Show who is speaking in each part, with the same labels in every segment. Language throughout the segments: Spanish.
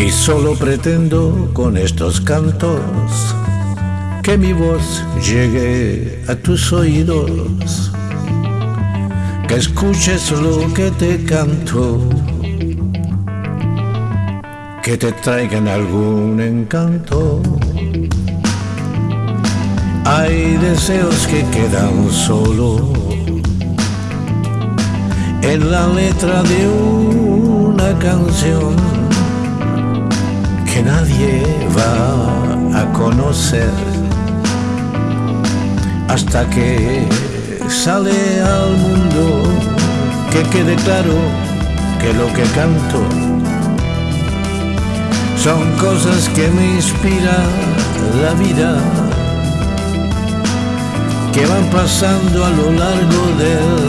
Speaker 1: Y solo pretendo con estos cantos que mi voz llegue a tus oídos, que escuches lo que te canto, que te traigan algún encanto. Hay deseos que quedan solo en la letra de una canción nadie va a conocer hasta que sale al mundo que quede claro que lo que canto son cosas que me inspira la vida que van pasando a lo largo del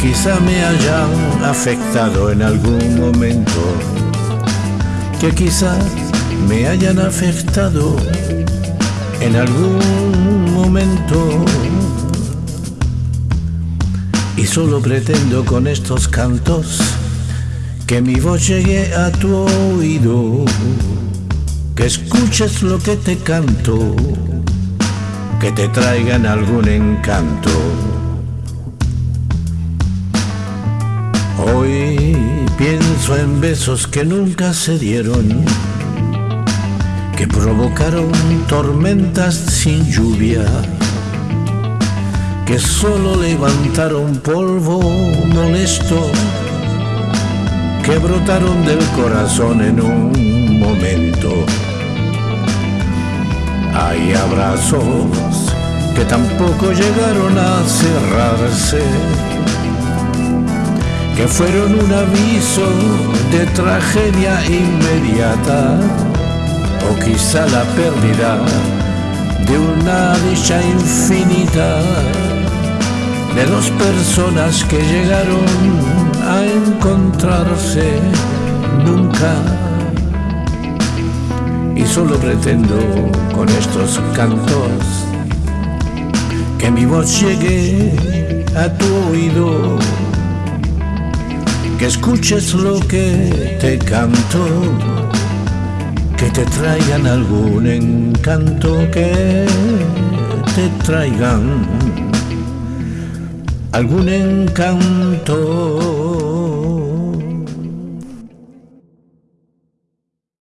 Speaker 1: quizá me hayan afectado en algún momento, que quizá me hayan afectado en algún momento. Y solo pretendo con estos cantos que mi voz llegue a tu oído que escuches lo que te canto, que te traigan algún encanto. Hoy pienso en besos que nunca se dieron, que provocaron tormentas sin lluvia, que solo levantaron polvo molesto, que brotaron del corazón en un momento. Hay abrazos que tampoco llegaron a cerrarse, que fueron un aviso de tragedia inmediata, o quizá la pérdida de una dicha infinita de dos personas que llegaron a encontrarse nunca. Y solo pretendo con estos cantos que mi voz llegue a tu oído, que escuches lo que te canto, que te traigan algún encanto, que te traigan algún encanto.